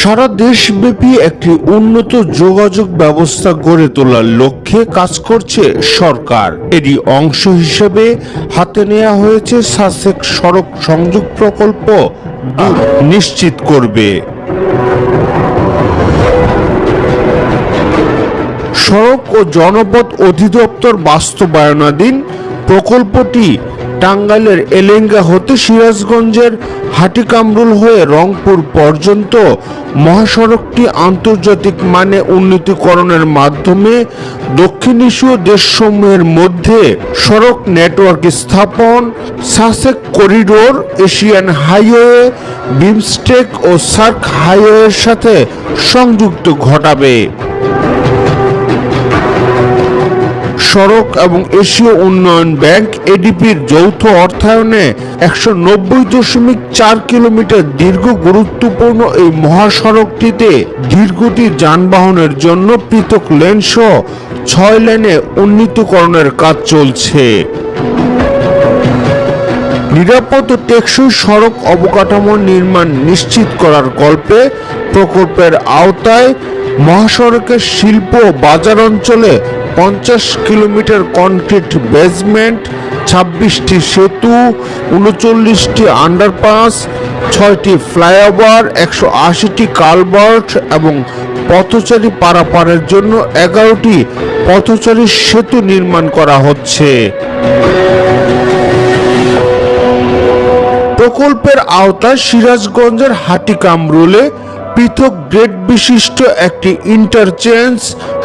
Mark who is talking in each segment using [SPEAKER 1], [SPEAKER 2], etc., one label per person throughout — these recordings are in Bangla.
[SPEAKER 1] সারা দেশব্যাপী একটি উন্নত যোগাযোগ ব্যবস্থা গড়ে তোলার লক্ষ্যে কাজ করছে সরকার। এরই অংশ হিসেবে হাতে নেওয়া হয়েছে সাসেক সড়ক সংযোগ প্রকল্প। নিশ্চিত করবে। সড়ক ও জনপথ অধিদপ্তর বাস্তবায়নাধীন প্রকল্পটি টাঙ্গাইলের এলেঙ্গা হতে সিরাজগঞ্জের হাটিকামরুল হয়ে রংপুর পর্যন্ত মহাসড়কটি আন্তর্জাতিক মানে উন্নতিকরণের মাধ্যমে দক্ষিণ এশীয় দেশসমূহের মধ্যে সড়ক নেটওয়ার্ক স্থাপন, SASEC corridor, Asian highway, BIMSTEC ও সার্ক হাইওয়ের সাথে সংযুক্ত ঘটাবে। সড়ক এবং এশীয় উন্নয়ন ব্যাংক এডিপির যৌথ অর্থায়নে একশো নব্বই দশমিক চার কিলোমিটার দীর্ঘ গুরুত্বপূর্ণ এই মহাসড়কটিতে দীর্ঘটি যানবাহনের জন্য পৃথক লেন সহ ছয় লেনে উন্নীতকরণের কাজ চলছে। নিরাপদ টেকসই সড়ক অবকাঠামো নির্মাণ নিশ্চিত করার গল্পে প্রকল্পের আওতায় মহাসড়কের শিল্প বাজার অঞ্চলে পঞ্চাশ কিলোমিটার কনক্রিট বেসমেন্ট ছাব্বিশটি সেতু, উনচল্লিশটি আন্ডারপাস ছয়টি ফ্লাইওভার একশো আশিটি কালভার্ট এবং পথচারী পারাপারের জন্য এগারোটি পথচারী সেতু নির্মাণ করা হচ্ছে। প্রকল্পের আওতায় সিরাজগঞ্জের হাটিকামরুলে পৃথক গ্রেড বিশিষ্ট একটি ইন্টারচেঞ্জ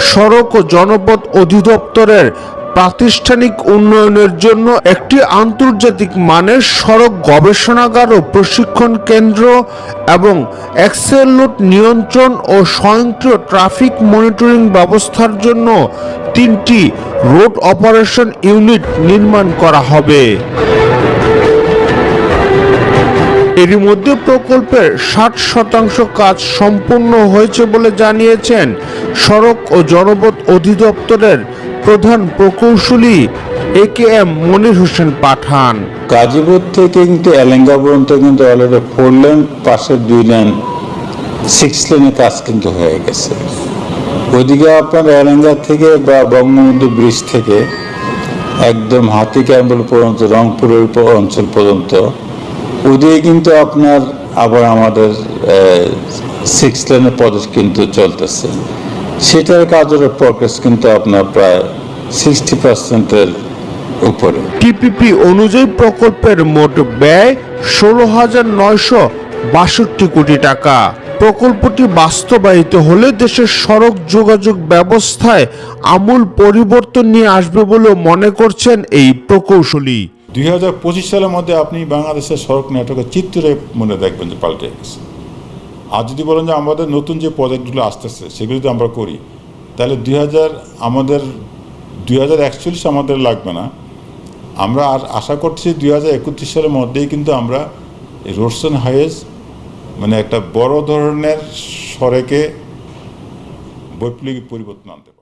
[SPEAKER 1] সড়ক ও জনপথ অধিদপ্তরের প্রাতিষ্ঠানিক উন্নয়নের জন্য একটি আন্তর্জাতিক মানের সড়ক গবেষণাগার ও প্রশিক্ষণ কেন্দ্র এবং অ্যাক্সেলোট নিয়ন্ত্রণ ও স্বয়ংক্রিয় ট্রাফিক মনিটরিং ব্যবস্থার জন্য তিনটি রোড অপারেশন ইউনিট নির্মাণ করা হবে। এরই মধ্যে প্রকল্পের ষাট শতাংশ কাজ সম্পূর্ণ হয়েছে বলে জানিয়েছেন সড়ক ও জনপথ অধিদপ্তরের প্রধান প্রকৌশলী A K M Monir Hossain Pathan.
[SPEAKER 2] Gazipur থেকে কিন্তু এলেঙ্গা পর্যন্ত কিন্তু অলরেডি ফোর লেন পাশের দুই লেন সিক্স লেনের কাজ কিন্তু হয়ে গেছে। ওইদিকে আপনার এলেঙ্গা থেকে বা বঙ্গবন্ধু ব্রিজ থেকে একদম হাতি ক্যাম্বল পর্যন্ত, রংপুরের অঞ্চল পর্যন্ত ওদিকে কিন্তু আপনার আবার আমাদের সিক্স লেনের প্রজেক্ট কিন্তু চলতেছে। সেটার কাজের প্রগ্রেস কিন্তু আপনার প্রায় সিক্সটি পার্সেন্টের উপরে।
[SPEAKER 1] টিপিপি অনুযায়ী প্রকল্পের মোট ব্যয় ষোলো হাজার নয়শো বাষট্টি কোটি টাকা। প্রকল্পটি বাস্তবায়িত হলে দেশের সড়ক যোগাযোগ ব্যবস্থায় আমূল পরিবর্তন নিয়ে আসবে বলেও মনে করছেন এই প্রকৌশলী।
[SPEAKER 3] দুই হাজার পঁচিশ সালের মধ্যে আপনি বাংলাদেশের সড়ক নেটওয়ার্কের চিত্রে মনে দেখবেন যে পাল্টে গেছে আর যদি বলেন যে আমাদের নতুন যে প্রজেক্টগুলো আসতেছে, সেগুলো যদি আমরা করি, তাহলে দুই হাজার আমাদের, দুই হাজার একচল্লিশ আমাদের লাগবে না আমরা আর আশা করছি দুই হাজার একত্রিশ সালের মধ্যেই কিন্তু আমরা রোডসন হাইওয়েজ মানে একটা বড় ধরনের সড়কে বৈপ্লবিক পরিবর্তন আনতে।